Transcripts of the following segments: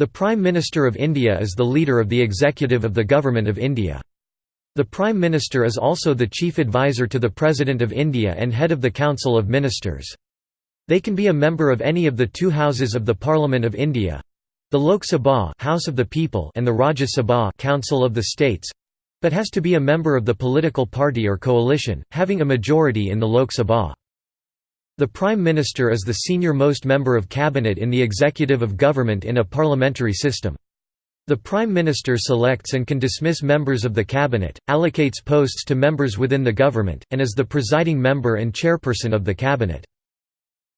The Prime Minister of India is the leader of the executive of the Government of India. The Prime Minister is also the chief advisor to the President of India and head of the Council of Ministers. They can be a member of any of the two houses of the Parliament of India the Lok Sabha House of the People and the Rajya Sabha Council of the States but has to be a member of the political party or coalition, having a majority in the Lok Sabha. The Prime Minister is the senior-most member of cabinet in the executive of government in a parliamentary system. The Prime Minister selects and can dismiss members of the cabinet, allocates posts to members within the government, and is the presiding member and chairperson of the cabinet.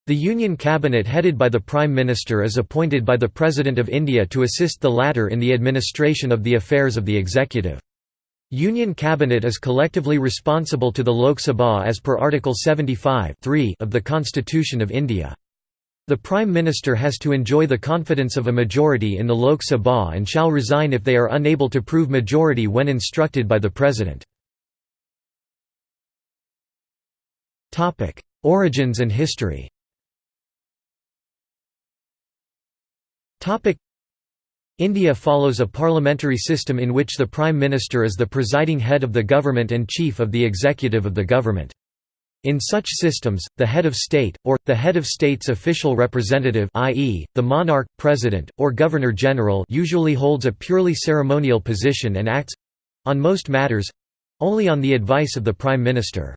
The Union Cabinet headed by the Prime Minister is appointed by the President of India to assist the latter in the administration of the affairs of the executive. Union Cabinet is collectively responsible to the Lok Sabha as per Article 75 of the Constitution of India. The Prime Minister has to enjoy the confidence of a majority in the Lok Sabha and shall resign if they are unable to prove majority when instructed by the President. Origins and history India follows a parliamentary system in which the Prime Minister is the presiding head of the government and chief of the executive of the government. In such systems, the head of state, or, the head of state's official representative i.e., the monarch, president, or governor-general usually holds a purely ceremonial position and acts—on most matters—only on the advice of the Prime Minister.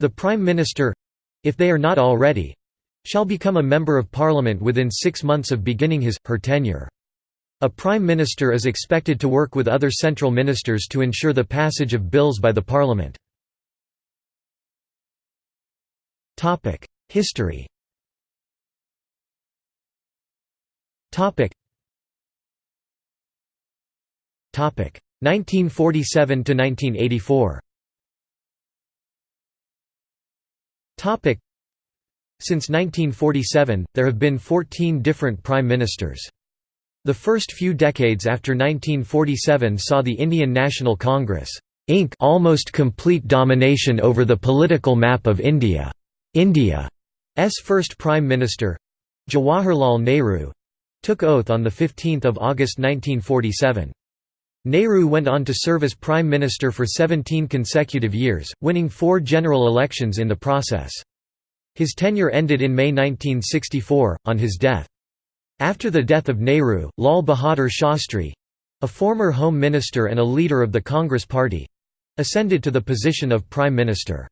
The Prime Minister—if they are not already—shall become a Member of Parliament within six months of beginning his, her tenure. A Prime Minister is expected to work with other central ministers to ensure the passage of bills by the Parliament. History. Topic 1947 to 1984 Topic Since 1947 there have been 14 different prime ministers the first few decades after 1947 saw the Indian National Congress Inc. almost complete domination over the political map of India. India's first Prime Minister Jawaharlal Nehru took oath on 15 August 1947. Nehru went on to serve as Prime Minister for 17 consecutive years, winning four general elections in the process. His tenure ended in May 1964, on his death. After the death of Nehru, Lal Bahadur Shastri—a former Home Minister and a leader of the Congress Party—ascended to the position of Prime Minister.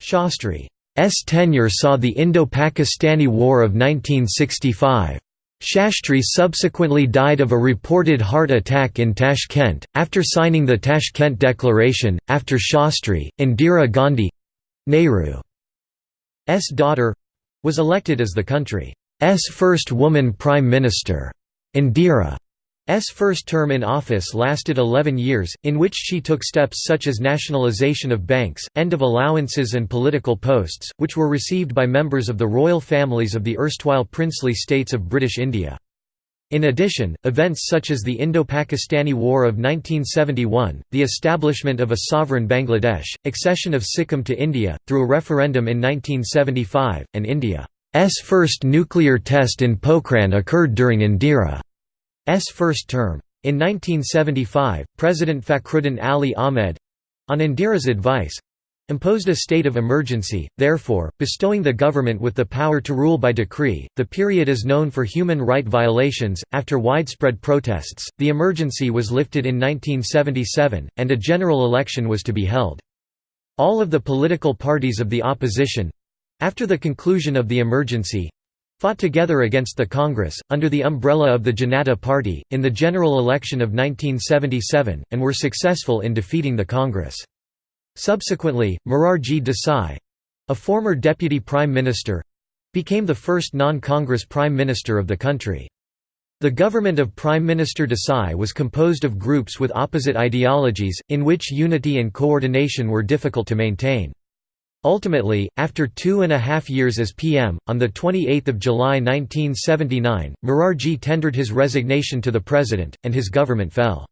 Shastri's tenure saw the Indo-Pakistani War of 1965. Shastri subsequently died of a reported heart attack in Tashkent, after signing the Tashkent Declaration. After Shastri, Indira Gandhi Nehru's daughter was elected as the country S first woman Prime Minister. Indira. S. first term in office lasted 11 years, in which she took steps such as nationalisation of banks, end of allowances and political posts, which were received by members of the royal families of the erstwhile princely states of British India. In addition, events such as the Indo-Pakistani War of 1971, the establishment of a sovereign Bangladesh, accession of Sikkim to India, through a referendum in 1975, and India S first nuclear test in Pokhran occurred during Indira's first term. In 1975, President Fakhruddin Ali Ahmed—on Indira's advice, imposed a state of emergency, therefore, bestowing the government with the power to rule by decree. The period is known for human right violations. After widespread protests, the emergency was lifted in 1977, and a general election was to be held. All of the political parties of the opposition after the conclusion of the emergency, fought together against the Congress, under the umbrella of the Janata Party, in the general election of 1977, and were successful in defeating the Congress. Subsequently, Morarji Desai—a former deputy prime minister—became the first non-Congress prime minister of the country. The government of Prime Minister Desai was composed of groups with opposite ideologies, in which unity and coordination were difficult to maintain. Ultimately, after two and a half years as PM, on 28 July 1979, Morarji tendered his resignation to the president, and his government fell.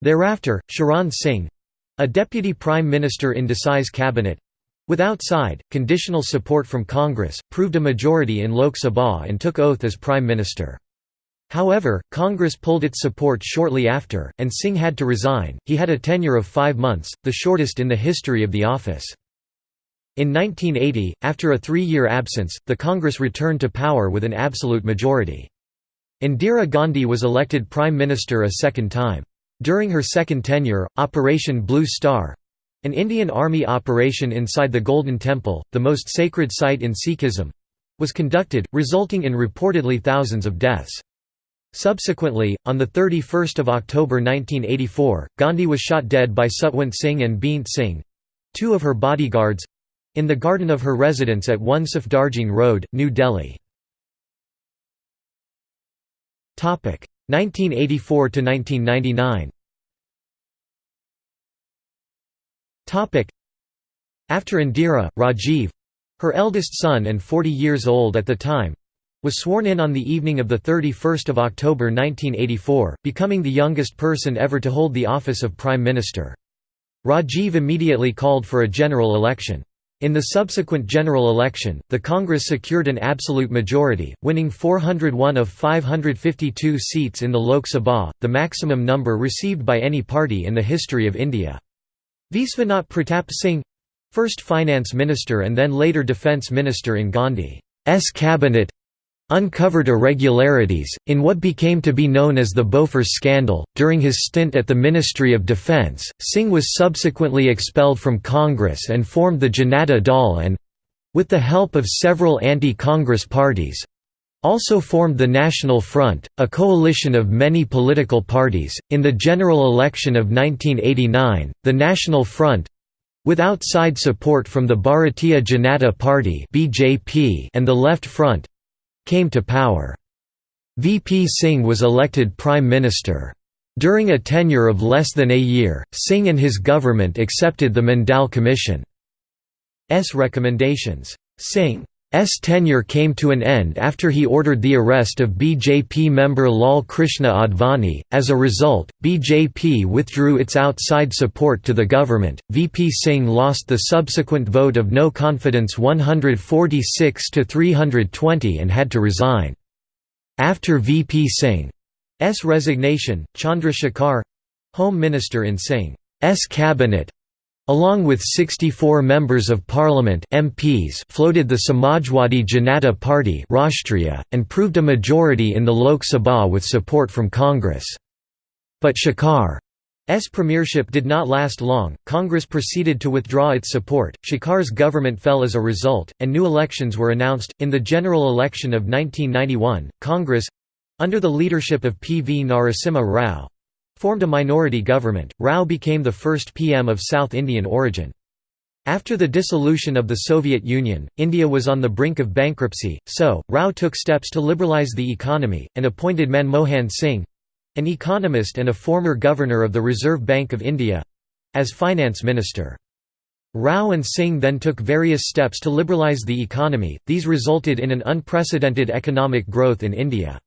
Thereafter, Charan Singh—a deputy prime minister in Desai's cabinet—with outside, conditional support from Congress, proved a majority in Lok Sabha and took oath as prime minister. However, Congress pulled its support shortly after, and Singh had to resign. He had a tenure of five months, the shortest in the history of the office. In 1980, after a three-year absence, the Congress returned to power with an absolute majority. Indira Gandhi was elected Prime Minister a second time. During her second tenure, Operation Blue Star—an Indian Army operation inside the Golden Temple, the most sacred site in Sikhism—was conducted, resulting in reportedly thousands of deaths. Subsequently, on 31 October 1984, Gandhi was shot dead by Satwant Singh and Beant Singh—two of her bodyguards—in the garden of her residence at 1 Safdarjung Road, New Delhi. 1984 to 1999. After Indira, Rajiv—her eldest son and 40 years old at the time, was sworn in on the evening of 31 October 1984, becoming the youngest person ever to hold the office of Prime Minister. Rajiv immediately called for a general election. In the subsequent general election, the Congress secured an absolute majority, winning 401 of 552 seats in the Lok Sabha, the maximum number received by any party in the history of India. Viswanath Pratap Singh—first finance minister and then later defence minister in Gandhi's cabinet, uncovered irregularities, in what became to be known as the Bofors scandal. During his stint at the Ministry of Defence, Singh was subsequently expelled from Congress and formed the Janata Dal and with the help of several anti-Congress parties, also formed the National Front, a coalition of many political parties. In the general election of 1989, the National Front with outside support from the Bharatiya Janata Party (BJP) and the Left Front, came to power. VP Singh was elected Prime Minister. During a tenure of less than a year, Singh and his government accepted the Mandal Commission's recommendations. Singh S tenure came to an end after he ordered the arrest of BJP member Lal Krishna Advani. As a result, BJP withdrew its outside support to the government. VP Singh lost the subsequent vote of no confidence 146 to 320 and had to resign. After VP Singh's resignation, Chandrashekhar Home Minister in Singh's cabinet along with 64 members of parliament MPs floated the Samajwadi Janata Party Rashtriya, and proved a majority in the Lok Sabha with support from Congress. But Shekhar's premiership did not last long, Congress proceeded to withdraw its support, Shekhar's government fell as a result, and new elections were announced. In the general election of 1991, Congress under the leadership of P. V. Narasimha Rao formed a minority government. Rao became the first PM of South Indian origin. After the dissolution of the Soviet Union, India was on the brink of bankruptcy, so, Rao took steps to liberalize the economy, and appointed Manmohan Singh—an economist and a former governor of the Reserve Bank of India—as finance minister. Rao and Singh then took various steps to liberalize the economy, these resulted in an unprecedented economic growth in India.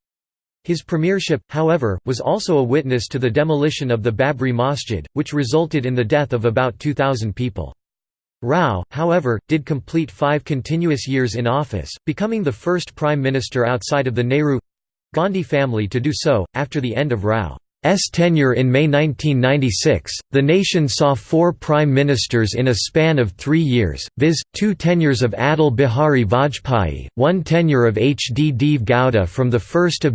His premiership, however, was also a witness to the demolition of the Babri Masjid, which resulted in the death of about 2,000 people. Rao, however, did complete five continuous years in office, becoming the first prime minister outside of the Nehru—Gandhi family to do so, after the end of Rao. S tenure in May 1996, the nation saw four prime ministers in a span of three years, viz., two tenures of Atal Bihari Vajpayee, one tenure of H. D. Deve Gowda from 1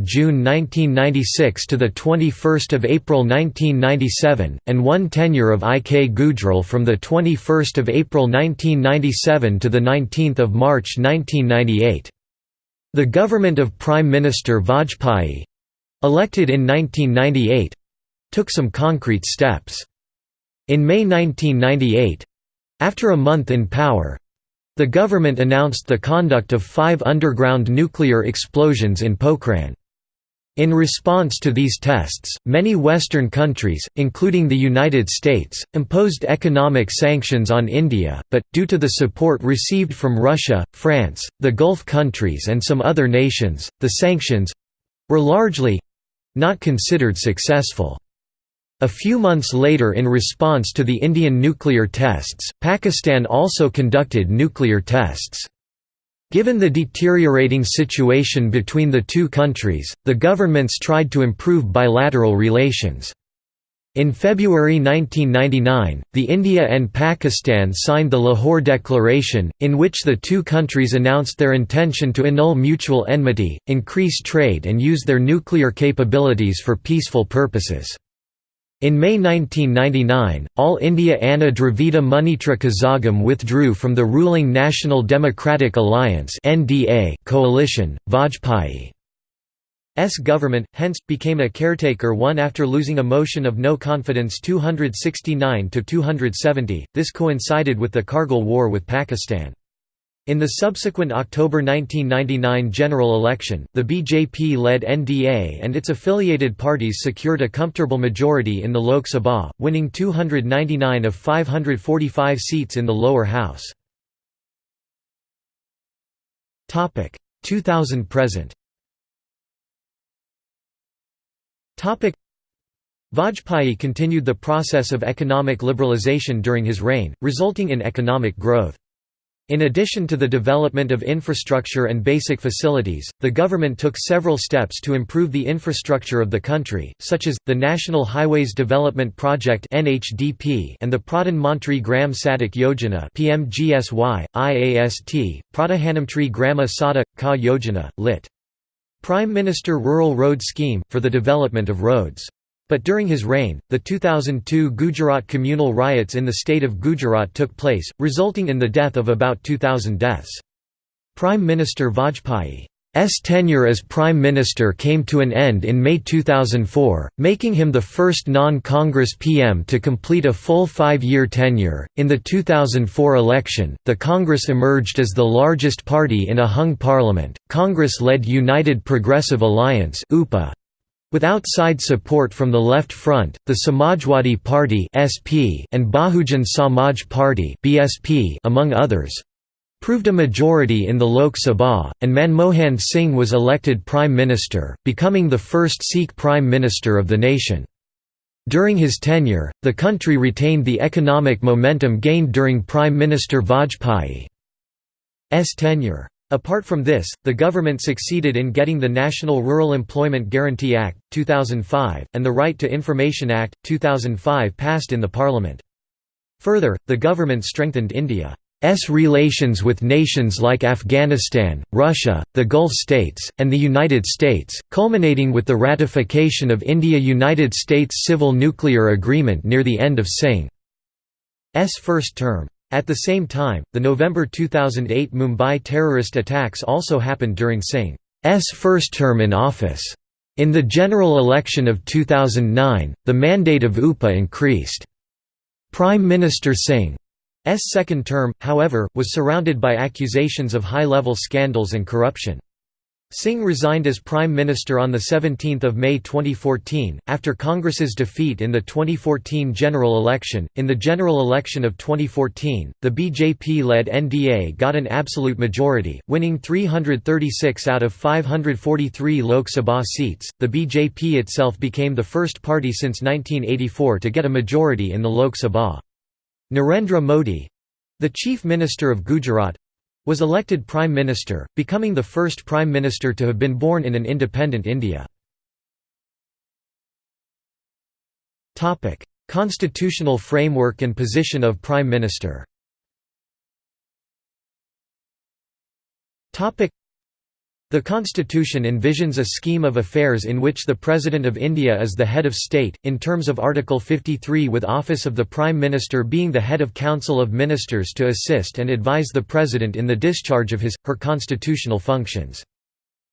June 1996 to 21 April 1997, and one tenure of I. K. Gujral from 21 April 1997 to 19 March 1998. The government of Prime Minister Vajpayee, Elected in 1998 took some concrete steps. In May 1998 after a month in power the government announced the conduct of five underground nuclear explosions in Pokhran. In response to these tests, many Western countries, including the United States, imposed economic sanctions on India, but, due to the support received from Russia, France, the Gulf countries and some other nations, the sanctions—were largely, not considered successful. A few months later in response to the Indian nuclear tests, Pakistan also conducted nuclear tests. Given the deteriorating situation between the two countries, the governments tried to improve bilateral relations. In February 1999, the India and Pakistan signed the Lahore Declaration, in which the two countries announced their intention to annul mutual enmity, increase trade and use their nuclear capabilities for peaceful purposes. In May 1999, All India Anna Dravida Munnetra Kazhagam withdrew from the ruling National Democratic Alliance coalition. Vajpayee's government, hence, became a caretaker one after losing a motion of no confidence 269 to 270. This coincided with the Kargil War with Pakistan. In the subsequent October 1999 general election, the BJP-led NDA and its affiliated parties secured a comfortable majority in the Lok Sabha, winning 299 of 545 seats in the lower house. 2000–present Vajpayee continued the process of economic liberalisation during his reign, resulting in economic growth. In addition to the development of infrastructure and basic facilities, the government took several steps to improve the infrastructure of the country, such as, the National Highways Development Project and the Pradhan Mantri Gram Sadak Yojana PMGSY, IAST, Pradhanamantri Grama Sadak, Ka Yojana, lit. Prime Minister Rural Road Scheme, for the development of roads. But during his reign, the 2002 Gujarat communal riots in the state of Gujarat took place, resulting in the death of about 2,000 deaths. Prime Minister Vajpayee's tenure as Prime Minister came to an end in May 2004, making him the first non Congress PM to complete a full five year tenure. In the 2004 election, the Congress emerged as the largest party in a hung parliament. Congress led United Progressive Alliance UPA, with outside support from the Left Front, the Samajwadi Party (SP) and Bahujan Samaj Party (BSP) among others, proved a majority in the Lok Sabha, and Manmohan Singh was elected Prime Minister, becoming the first Sikh Prime Minister of the nation. During his tenure, the country retained the economic momentum gained during Prime Minister Vajpayee's tenure. Apart from this, the government succeeded in getting the National Rural Employment Guarantee Act, 2005, and the Right to Information Act, 2005 passed in the parliament. Further, the government strengthened India's relations with nations like Afghanistan, Russia, the Gulf states, and the United States, culminating with the ratification of India–United States Civil Nuclear Agreement near the end of Singh's first term. At the same time, the November 2008 Mumbai terrorist attacks also happened during Singh's first term in office. In the general election of 2009, the mandate of UPA increased. Prime Minister Singh's second term, however, was surrounded by accusations of high-level scandals and corruption. Singh resigned as Prime Minister on 17 May 2014, after Congress's defeat in the 2014 general election. In the general election of 2014, the BJP led NDA got an absolute majority, winning 336 out of 543 Lok Sabha seats. The BJP itself became the first party since 1984 to get a majority in the Lok Sabha. Narendra Modi the Chief Minister of Gujarat was elected Prime Minister, becoming the first Prime Minister to have been born in an independent India. Constitutional framework and position of Prime Minister the constitution envisions a scheme of affairs in which the President of India is the head of state, in terms of Article 53 with office of the Prime Minister being the head of Council of Ministers to assist and advise the President in the discharge of his, her constitutional functions.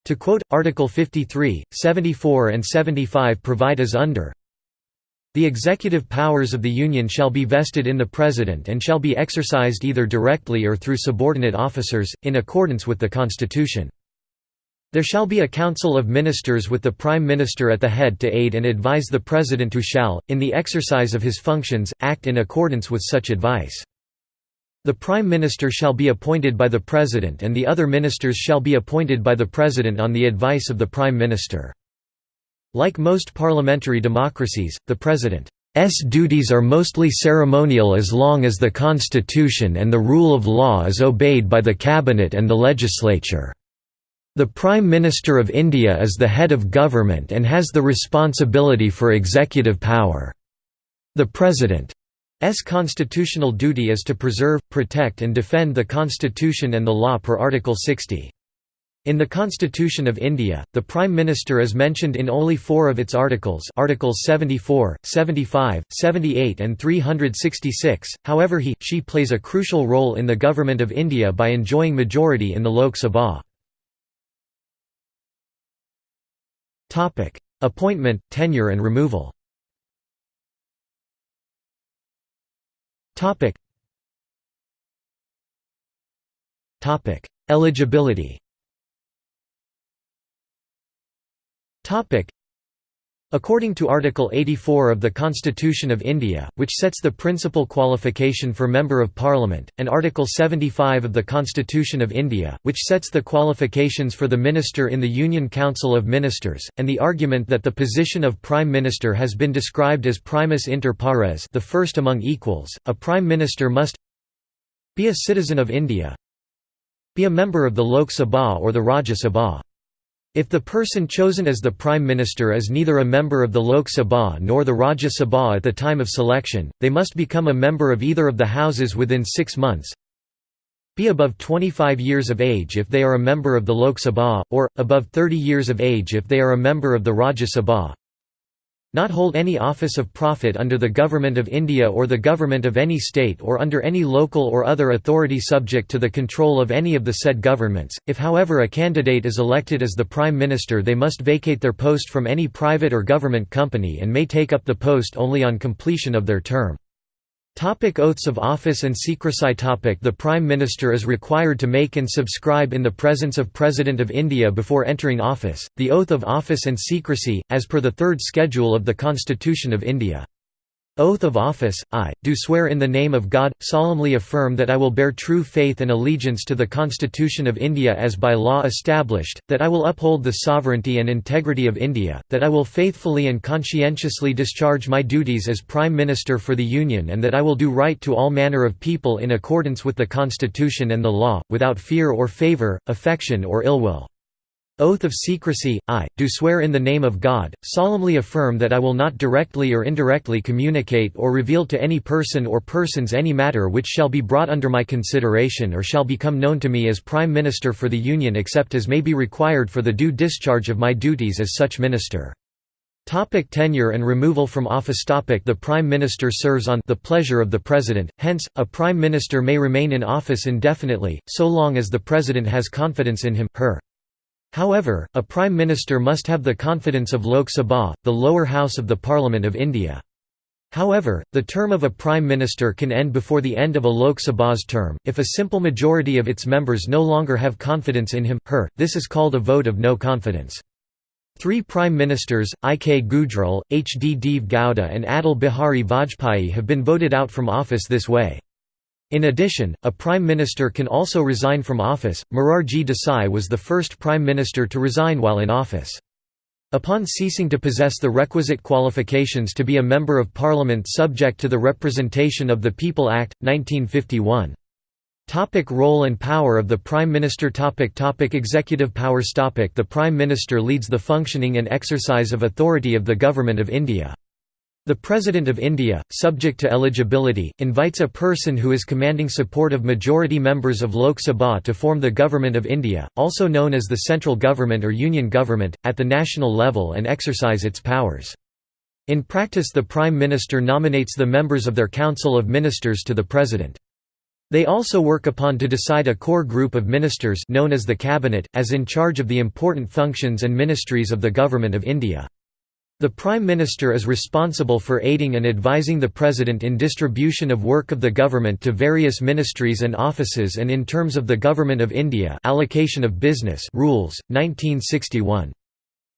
To quote, Article 53, 74 and 75 provide as under the executive powers of the Union shall be vested in the President and shall be exercised either directly or through subordinate officers, in accordance with the Constitution. There shall be a council of ministers with the Prime Minister at the head to aid and advise the President who shall, in the exercise of his functions, act in accordance with such advice. The Prime Minister shall be appointed by the President and the other ministers shall be appointed by the President on the advice of the Prime Minister. Like most parliamentary democracies, the president's duties are mostly ceremonial as long as the constitution and the rule of law is obeyed by the cabinet and the legislature. The Prime Minister of India is the head of government and has the responsibility for executive power. The President's constitutional duty is to preserve, protect and defend the constitution and the law per Article 60. In the Constitution of India, the Prime Minister is mentioned in only four of its articles Articles 74, 75, 78 and 366, however he, she plays a crucial role in the Government of India by enjoying majority in the Lok Sabha. Appointment, tenure and removal. Eligibility According to Article 84 of the Constitution of India, which sets the principal qualification for Member of Parliament, and Article 75 of the Constitution of India, which sets the qualifications for the Minister in the Union Council of Ministers, and the argument that the position of Prime Minister has been described as primus inter pares the first among equals, a Prime Minister must be a citizen of India be a member of the Lok Sabha or the Rajya Sabha if the person chosen as the Prime Minister is neither a member of the Lok Sabha nor the Rajya Sabha at the time of selection, they must become a member of either of the houses within six months be above 25 years of age if they are a member of the Lok Sabha, or, above 30 years of age if they are a member of the Rajya Sabha not hold any office of profit under the Government of India or the Government of any state or under any local or other authority subject to the control of any of the said governments. If however a candidate is elected as the Prime Minister they must vacate their post from any private or government company and may take up the post only on completion of their term. Topic oaths of office and secrecy topic The Prime Minister is required to make and subscribe in the presence of President of India before entering office, the oath of office and secrecy, as per the third schedule of the Constitution of India. Oath of Office, I, do swear in the name of God, solemnly affirm that I will bear true faith and allegiance to the Constitution of India as by law established, that I will uphold the sovereignty and integrity of India, that I will faithfully and conscientiously discharge my duties as Prime Minister for the Union and that I will do right to all manner of people in accordance with the Constitution and the law, without fear or favour, affection or ill will. Oath of secrecy, I, do swear in the name of God, solemnly affirm that I will not directly or indirectly communicate or reveal to any person or persons any matter which shall be brought under my consideration or shall become known to me as Prime Minister for the Union except as may be required for the due discharge of my duties as such minister. Topic tenure and removal from office Topic The Prime Minister serves on the pleasure of the President, hence, a Prime Minister may remain in office indefinitely, so long as the President has confidence in him her. However, a Prime Minister must have the confidence of Lok Sabha, the lower house of the Parliament of India. However, the term of a Prime Minister can end before the end of a Lok Sabha's term, if a simple majority of its members no longer have confidence in him, her, this is called a vote of no confidence. Three Prime Ministers, I. K. Gujral, H. D. Deve Gowda and Atal Bihari Vajpayee have been voted out from office this way. In addition, a prime minister can also resign from office. Morarji Desai was the first prime minister to resign while in office. Upon ceasing to possess the requisite qualifications to be a member of parliament subject to the Representation of the People Act, 1951. Topic role and power of the Prime Minister topic topic Executive powers topic The Prime Minister leads the functioning and exercise of authority of the Government of India. The President of India, subject to eligibility, invites a person who is commanding support of majority members of Lok Sabha to form the Government of India, also known as the central government or union government, at the national level and exercise its powers. In practice the Prime Minister nominates the members of their Council of Ministers to the President. They also work upon to decide a core group of ministers known as the Cabinet, as in charge of the important functions and ministries of the Government of India. The Prime Minister is responsible for aiding and advising the President in distribution of work of the government to various ministries and offices and in terms of the Government of India allocation of business rules, 1961.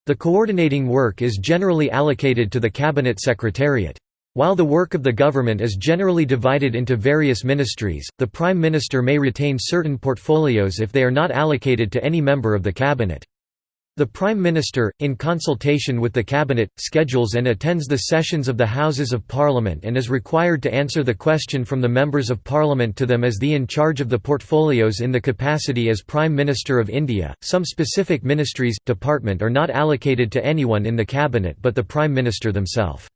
The coordinating work is generally allocated to the Cabinet Secretariat. While the work of the government is generally divided into various ministries, the Prime Minister may retain certain portfolios if they are not allocated to any member of the Cabinet. The Prime Minister, in consultation with the Cabinet, schedules and attends the sessions of the Houses of Parliament and is required to answer the question from the Members of Parliament to them as the in charge of the portfolios in the capacity as Prime Minister of India. Some specific ministries, department are not allocated to anyone in the Cabinet but the Prime Minister themselves.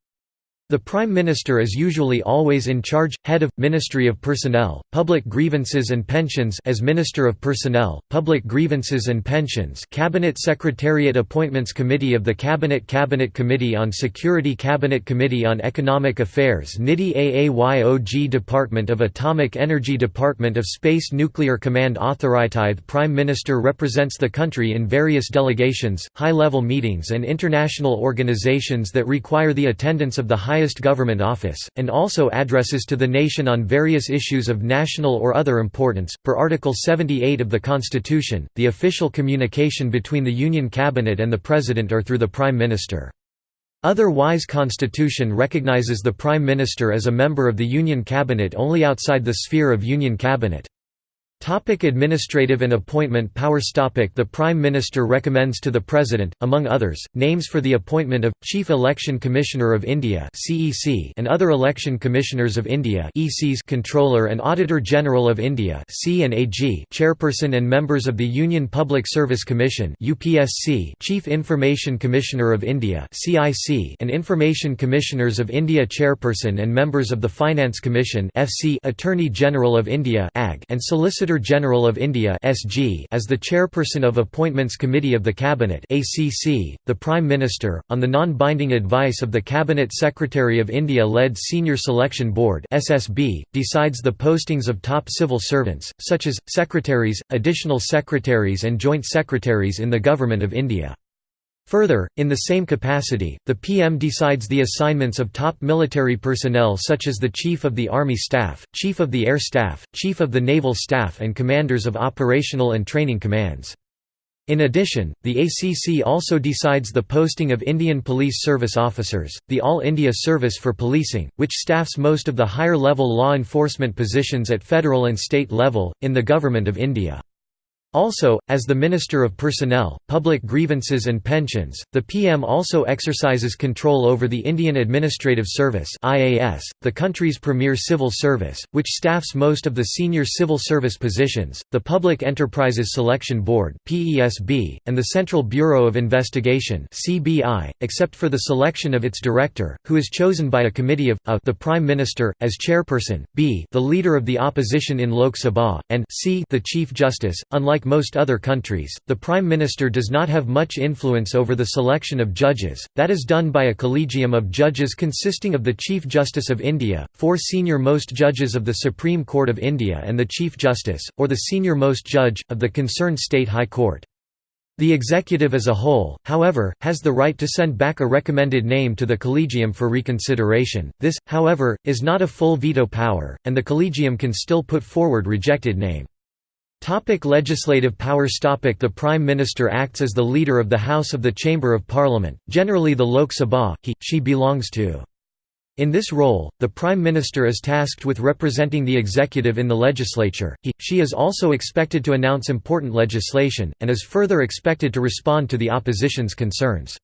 The Prime Minister is usually always in charge, head of, Ministry of Personnel, Public Grievances and Pensions as Minister of Personnel, Public Grievances and Pensions Cabinet Secretariat Appointments Committee of the Cabinet Cabinet Committee on Security Cabinet Committee on Economic Affairs NITI AAYOG Department of Atomic Energy Department of Space Nuclear Command Authority Prime Minister represents the country in various delegations, high-level meetings and international organizations that require the attendance of the high highest government office, and also addresses to the nation on various issues of national or other importance. Per Article 78 of the Constitution, the official communication between the Union Cabinet and the President are through the Prime Minister. Otherwise Constitution recognizes the Prime Minister as a member of the Union Cabinet only outside the sphere of Union Cabinet. Topic administrative and appointment powers topic The Prime Minister recommends to the President, among others, names for the appointment of, Chief Election Commissioner of India and other Election Commissioners of India Controller and Auditor General of India Chairperson and members of the Union Public Service Commission Chief Information Commissioner of India and Information Commissioners of India Chairperson and members of the Finance Commission Attorney General of India and Solicitor Solicitor General of India (SG) as the chairperson of Appointments Committee of the Cabinet (ACC), the Prime Minister, on the non-binding advice of the Cabinet Secretary of India-led Senior Selection Board (SSB), decides the postings of top civil servants, such as secretaries, additional secretaries, and joint secretaries in the Government of India. Further, in the same capacity, the PM decides the assignments of top military personnel such as the Chief of the Army Staff, Chief of the Air Staff, Chief of the Naval Staff and commanders of operational and training commands. In addition, the ACC also decides the posting of Indian Police Service officers, the All India Service for Policing, which staffs most of the higher-level law enforcement positions at federal and state level, in the Government of India. Also, as the Minister of Personnel, Public Grievances and Pensions, the PM also exercises control over the Indian Administrative Service the country's premier civil service, which staffs most of the senior civil service positions, the Public Enterprises Selection Board and the Central Bureau of Investigation except for the selection of its director, who is chosen by a committee of a, the Prime Minister, as chairperson, b the Leader of the Opposition in Lok Sabha, and c the Chief Justice, unlike like most other countries, the Prime Minister does not have much influence over the selection of judges, that is done by a collegium of judges consisting of the Chief Justice of India, four senior-most judges of the Supreme Court of India and the Chief Justice, or the senior-most judge, of the concerned state high court. The executive as a whole, however, has the right to send back a recommended name to the collegium for reconsideration. This, however, is not a full veto power, and the collegium can still put forward rejected name. Topic legislative powers Topic The Prime Minister acts as the leader of the House of the Chamber of Parliament, generally the Lok Sabha, he, she belongs to. In this role, the Prime Minister is tasked with representing the executive in the legislature, he, she is also expected to announce important legislation, and is further expected to respond to the opposition's concerns.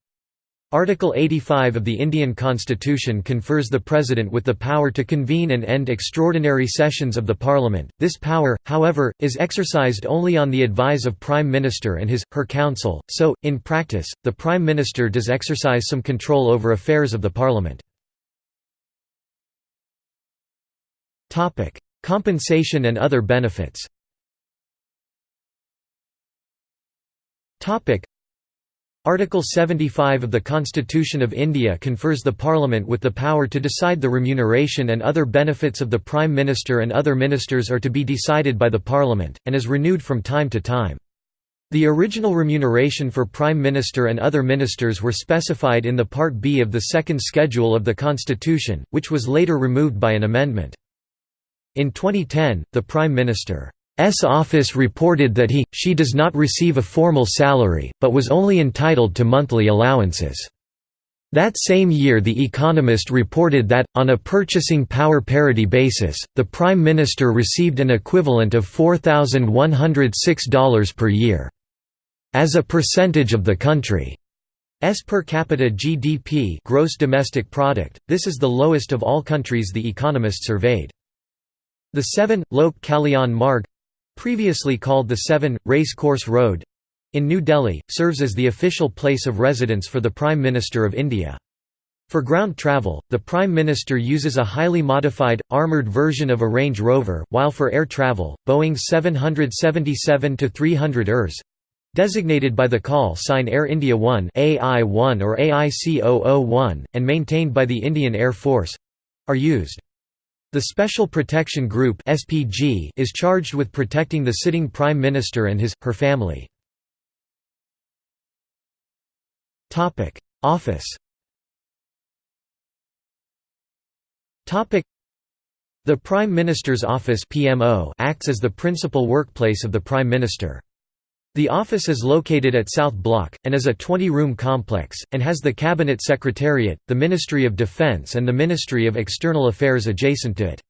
Article 85 of the Indian Constitution confers the President with the power to convene and end extraordinary sessions of the Parliament. This power, however, is exercised only on the advice of Prime Minister and his, her council, so, in practice, the Prime Minister does exercise some control over affairs of the Parliament. Compensation and other benefits Article 75 of the Constitution of India confers the Parliament with the power to decide the remuneration and other benefits of the Prime Minister and other ministers are to be decided by the Parliament, and is renewed from time to time. The original remuneration for Prime Minister and other ministers were specified in the Part B of the second schedule of the Constitution, which was later removed by an amendment. In 2010, the Prime Minister S office reported that he, she does not receive a formal salary, but was only entitled to monthly allowances. That same year The Economist reported that, on a purchasing power parity basis, the Prime Minister received an equivalent of $4,106 per year. as a percentage of the country's per capita GDP gross domestic product, this is the lowest of all countries the economist surveyed. The 7, Lok Kalyan Marg previously called the 7, Race Course Road in New Delhi, serves as the official place of residence for the Prime Minister of India. For ground travel, the Prime Minister uses a highly modified, armoured version of a Range Rover, while for air travel, Boeing 777-300 ERS designated by the call sign Air India 1 AI-1 or AIC-001, and maintained by the Indian Air Force are used. The Special Protection Group (SPG) is charged with protecting the sitting prime minister and his her family. Topic: Office. Topic: The Prime Minister's Office (PMO) acts as the principal workplace of the Prime Minister. The office is located at South Block, and is a 20-room complex, and has the Cabinet Secretariat, the Ministry of Defence and the Ministry of External Affairs adjacent to it.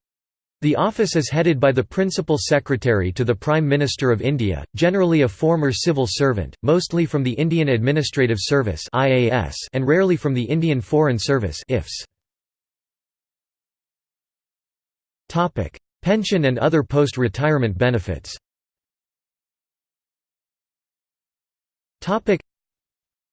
The office is headed by the Principal Secretary to the Prime Minister of India, generally a former civil servant, mostly from the Indian Administrative Service and rarely from the Indian Foreign Service Pension and other post-retirement benefits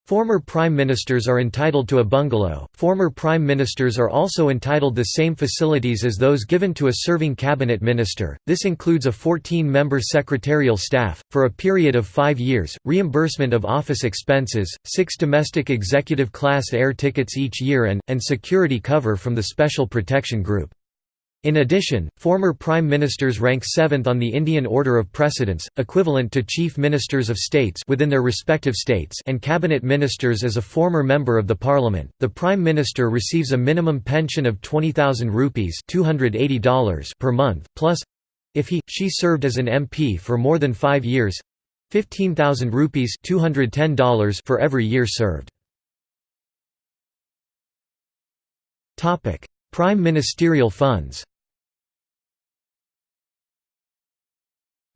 Former prime ministers are entitled to a bungalow. Former prime ministers are also entitled the same facilities as those given to a serving cabinet minister. This includes a 14-member secretarial staff for a period of 5 years, reimbursement of office expenses, 6 domestic executive class air tickets each year and and security cover from the Special Protection Group. In addition, former prime ministers rank seventh on the Indian Order of Precedence, equivalent to chief ministers of states within their respective states and cabinet ministers as a former member of the parliament. The prime minister receives a minimum pension of 20,000 rupees $280 per month, plus if he she served as an MP for more than 5 years 15,000 rupees $210 for every year served. Topic: Prime ministerial funds.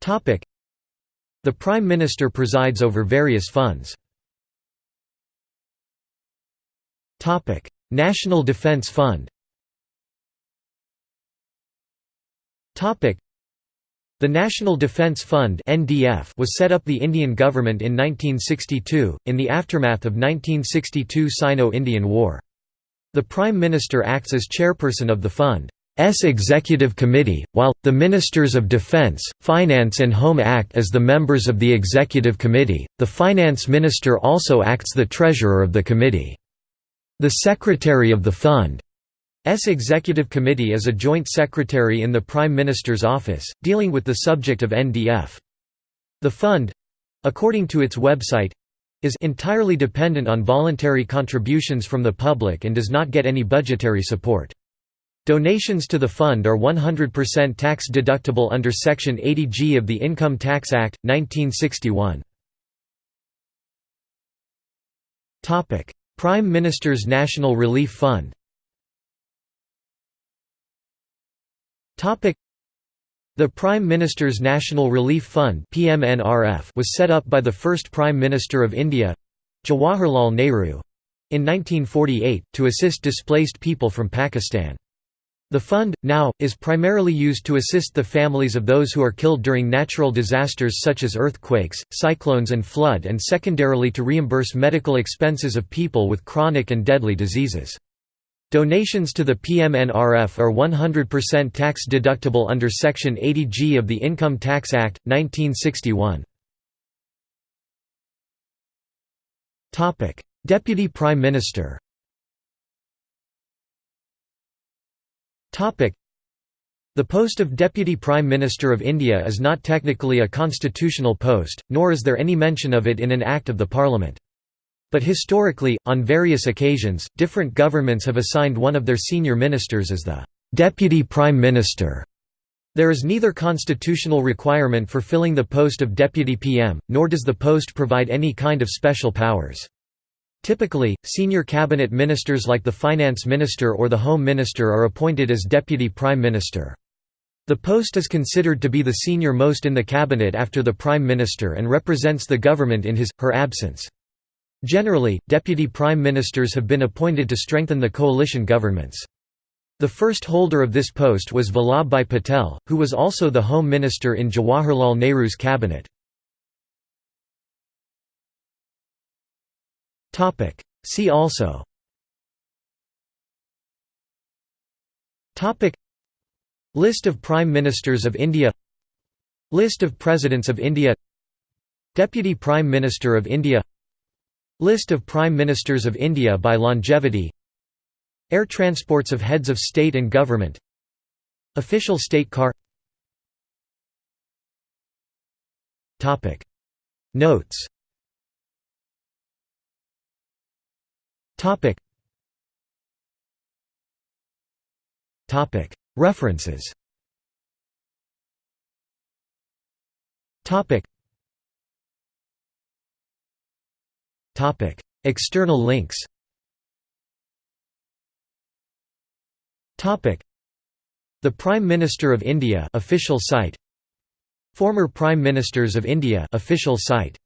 The Prime Minister presides over various funds. National Defence Fund the National Defence Fund (NDF) was set up the Indian government in 1962, in the aftermath of 1962 Sino-Indian War. The Prime Minister acts as chairperson of the fund. S Executive Committee, while, the Ministers of Defence, Finance and Home act as the members of the Executive Committee, the Finance Minister also acts the Treasurer of the committee. The Secretary of the Fund's Executive Committee is a joint secretary in the Prime Minister's office, dealing with the subject of NDF. The fund—according to its website, is entirely dependent on voluntary contributions from the public and does not get any budgetary support. Donations to the fund are 100% tax deductible under Section 80G of the Income Tax Act, 1961. Prime Minister's National Relief Fund the Prime Minister's National Relief Fund was set up by the first Prime Minister of India—Jawaharlal Nehru—in 1948, to assist displaced people from Pakistan. The fund, now, is primarily used to assist the families of those who are killed during natural disasters such as earthquakes, cyclones and flood and secondarily to reimburse medical expenses of people with chronic and deadly diseases. Donations to the PMNRF are 100% tax deductible under Section 80G of the Income Tax Act, 1961. Deputy Prime Minister The post of Deputy Prime Minister of India is not technically a constitutional post, nor is there any mention of it in an Act of the Parliament. But historically, on various occasions, different governments have assigned one of their senior ministers as the «Deputy Prime Minister». There is neither constitutional requirement for filling the post of Deputy PM, nor does the post provide any kind of special powers. Typically, senior cabinet ministers like the finance minister or the home minister are appointed as deputy prime minister. The post is considered to be the senior most in the cabinet after the Prime Minister and represents the government in his, her absence. Generally, deputy prime ministers have been appointed to strengthen the coalition governments. The first holder of this post was Vallabhbhai Patel, who was also the Home Minister in Jawaharlal Nehru's cabinet. See also. List of Prime Ministers of India. List of Presidents of India. Deputy Prime Minister of India. List of Prime Ministers of India by longevity. Air transports of heads of state and government. Official state car. Notes References Topic. Topic. External links Topic. The Prime Minister of India official site Former Prime Ministers of India official site